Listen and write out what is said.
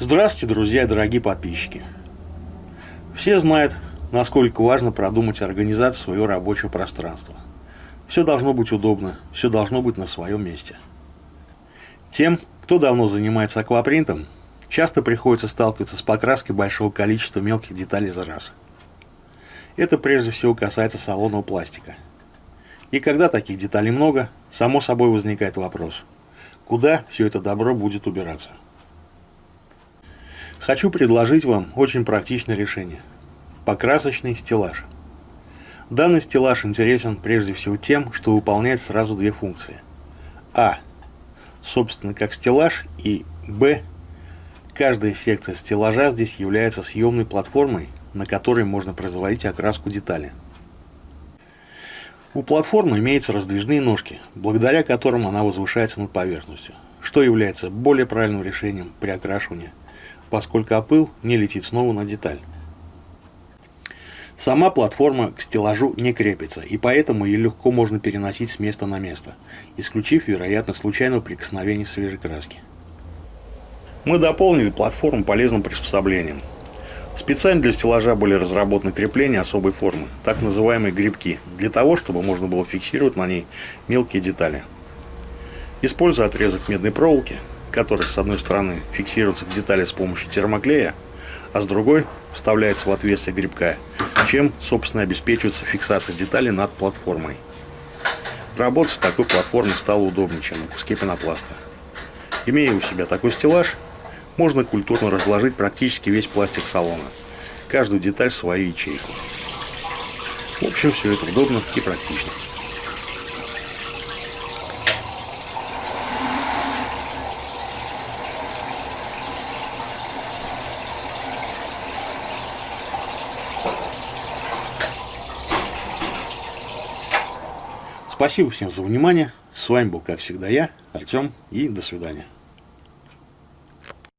Здравствуйте, друзья и дорогие подписчики. Все знают, насколько важно продумать организацию своего рабочего пространства. Все должно быть удобно, все должно быть на своем месте. Тем, кто давно занимается аквапринтом, часто приходится сталкиваться с покраской большого количества мелких деталей за раз. Это прежде всего касается салонного пластика. И когда таких деталей много, само собой возникает вопрос, куда все это добро будет убираться. Хочу предложить вам очень практичное решение. Покрасочный стеллаж. Данный стеллаж интересен прежде всего тем, что выполняет сразу две функции. А. Собственно, как стеллаж и Б. Каждая секция стеллажа здесь является съемной платформой, на которой можно производить окраску детали. У платформы имеются раздвижные ножки, благодаря которым она возвышается над поверхностью, что является более правильным решением при окрашивании – поскольку опыл не летит снова на деталь. Сама платформа к стеллажу не крепится, и поэтому ее легко можно переносить с места на место, исключив вероятность случайного прикосновения свежей краски. Мы дополнили платформу полезным приспособлением. Специально для стеллажа были разработаны крепления особой формы, так называемые грибки, для того, чтобы можно было фиксировать на ней мелкие детали. Используя отрезок медной проволоки, который с одной стороны фиксируется к детали с помощью термоклея, а с другой вставляется в отверстие грибка, чем, собственно, обеспечивается фиксация деталей над платформой. Работать с такой платформой стало удобнее, чем на куске пенопласта. Имея у себя такой стеллаж, можно культурно разложить практически весь пластик салона, каждую деталь в свою ячейку. В общем, все это удобно и практично. Спасибо всем за внимание. С вами был, как всегда, я, Артем, и до свидания.